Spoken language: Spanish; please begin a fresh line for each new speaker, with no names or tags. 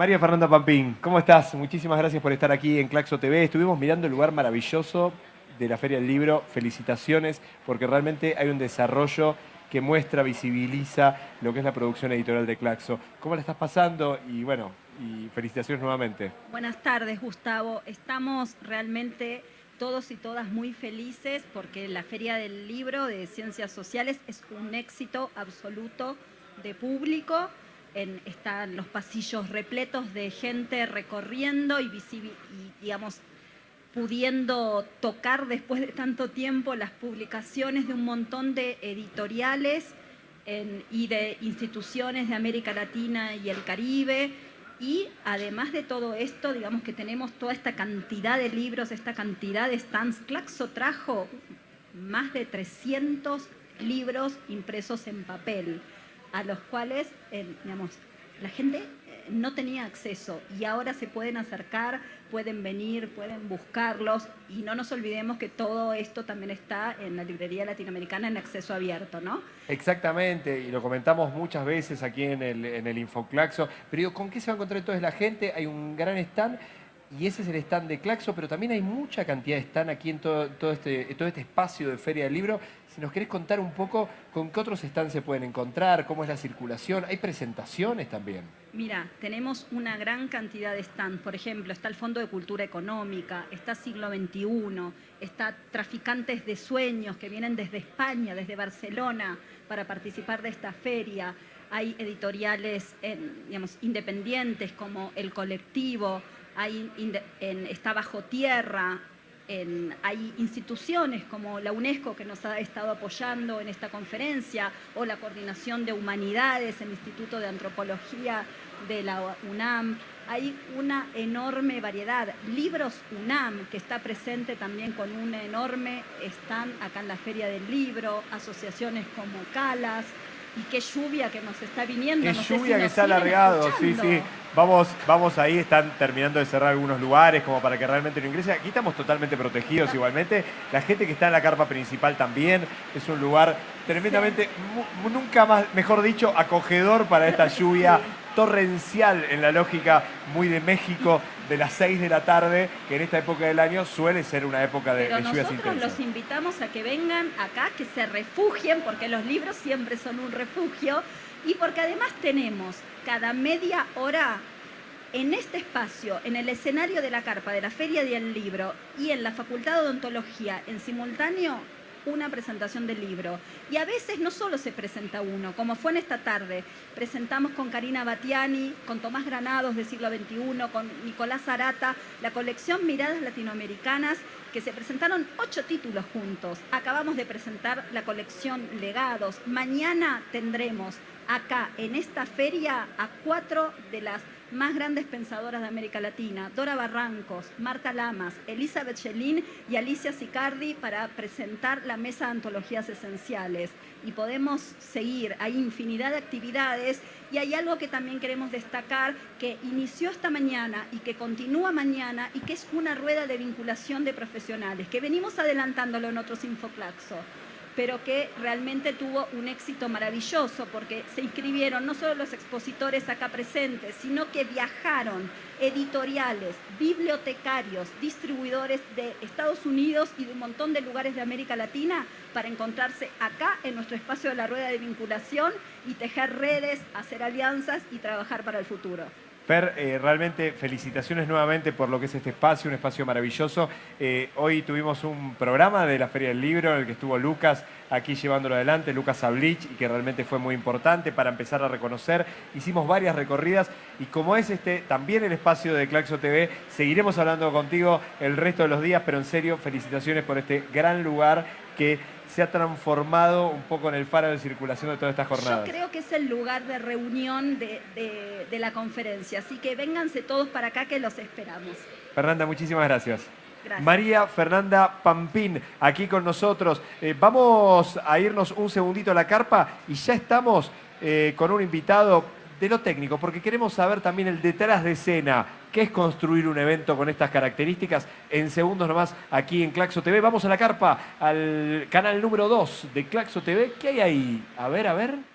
María Fernanda Pampín, ¿cómo estás? Muchísimas gracias por estar aquí en Claxo TV. Estuvimos mirando el lugar maravilloso de la Feria del Libro. Felicitaciones, porque realmente hay un desarrollo que muestra, visibiliza lo que es la producción editorial de Claxo. ¿Cómo la estás pasando? Y bueno, y felicitaciones nuevamente.
Buenas tardes, Gustavo. Estamos realmente todos y todas muy felices porque la Feria del Libro de Ciencias Sociales es un éxito absoluto de público están los pasillos repletos de gente recorriendo y, digamos, pudiendo tocar después de tanto tiempo las publicaciones de un montón de editoriales y de instituciones de América Latina y el Caribe. Y además de todo esto, digamos que tenemos toda esta cantidad de libros, esta cantidad de stands. Claxo trajo más de 300 libros impresos en papel a los cuales, eh, digamos, la gente eh, no tenía acceso y ahora se pueden acercar, pueden venir, pueden buscarlos y no nos olvidemos que todo esto también está en la librería latinoamericana en acceso abierto, ¿no?
Exactamente, y lo comentamos muchas veces aquí en el, en el Infoclaxo, pero ¿con qué se va a encontrar entonces la gente? Hay un gran stand y ese es el stand de Claxo, pero también hay mucha cantidad de stand aquí en todo, este, todo este espacio de Feria del Libro. Si nos querés contar un poco con qué otros stands se pueden encontrar, cómo es la circulación, ¿hay presentaciones también?
Mira, tenemos una gran cantidad de stands. Por ejemplo, está el Fondo de Cultura Económica, está Siglo XXI, está Traficantes de Sueños que vienen desde España, desde Barcelona, para participar de esta feria. Hay editoriales digamos, independientes como El Colectivo, hay, en, está bajo tierra, hay instituciones como la UNESCO que nos ha estado apoyando en esta conferencia, o la Coordinación de Humanidades, el Instituto de Antropología de la UNAM. Hay una enorme variedad. Libros UNAM, que está presente también con un enorme stand acá en la Feria del Libro, asociaciones como CALAS, y qué lluvia que nos está viniendo.
Qué lluvia que se ha alargado, sí, sí. Vamos, vamos ahí, están terminando de cerrar algunos lugares como para que realmente no ingrese. Aquí estamos totalmente protegidos igualmente. La gente que está en la carpa principal también es un lugar tremendamente, nunca más, mejor dicho, acogedor para esta lluvia torrencial en la lógica muy de México de las 6 de la tarde, que en esta época del año suele ser una época de,
Pero
lluvias
nosotros los invitamos a que vengan acá, que se refugien, porque los libros siempre son un refugio, y porque además tenemos cada media hora en este espacio, en el escenario de la carpa de la Feria del Libro y en la Facultad de Odontología en simultáneo, una presentación del libro. Y a veces no solo se presenta uno, como fue en esta tarde. Presentamos con Karina Batiani, con Tomás Granados de siglo XXI, con Nicolás Arata, la colección Miradas Latinoamericanas, que se presentaron ocho títulos juntos. Acabamos de presentar la colección Legados. Mañana tendremos acá en esta feria a cuatro de las más grandes pensadoras de América Latina, Dora Barrancos, Marta Lamas, Elizabeth Schelin y Alicia Sicardi para presentar la mesa de antologías esenciales. Y podemos seguir, hay infinidad de actividades y hay algo que también queremos destacar que inició esta mañana y que continúa mañana y que es una rueda de vinculación de profesionales, que venimos adelantándolo en otros Infoclaxo pero que realmente tuvo un éxito maravilloso porque se inscribieron no solo los expositores acá presentes, sino que viajaron editoriales, bibliotecarios, distribuidores de Estados Unidos y de un montón de lugares de América Latina para encontrarse acá en nuestro espacio de la rueda de vinculación y tejer redes, hacer alianzas y trabajar para el futuro.
Fer, eh, realmente felicitaciones nuevamente por lo que es este espacio, un espacio maravilloso. Eh, hoy tuvimos un programa de la Feria del Libro en el que estuvo Lucas aquí llevándolo adelante, Lucas Ablich, y que realmente fue muy importante para empezar a reconocer. Hicimos varias recorridas y como es este también el espacio de Claxo TV, seguiremos hablando contigo el resto de los días, pero en serio, felicitaciones por este gran lugar que se ha transformado un poco en el faro de circulación de todas estas jornadas.
Yo creo que es el lugar de reunión de, la conferencia, así que vénganse todos para acá que los esperamos.
Fernanda, muchísimas María Fernanda Pampín, aquí con nosotros. Eh, vamos a irnos un segundito a la carpa y ya estamos eh, con un invitado de lo técnico, porque queremos saber también el detrás de escena, qué es construir un evento con estas características. En segundos nomás, aquí en Claxo TV. Vamos a la carpa, al canal número 2 de Claxo TV. ¿Qué hay ahí? A ver, a ver.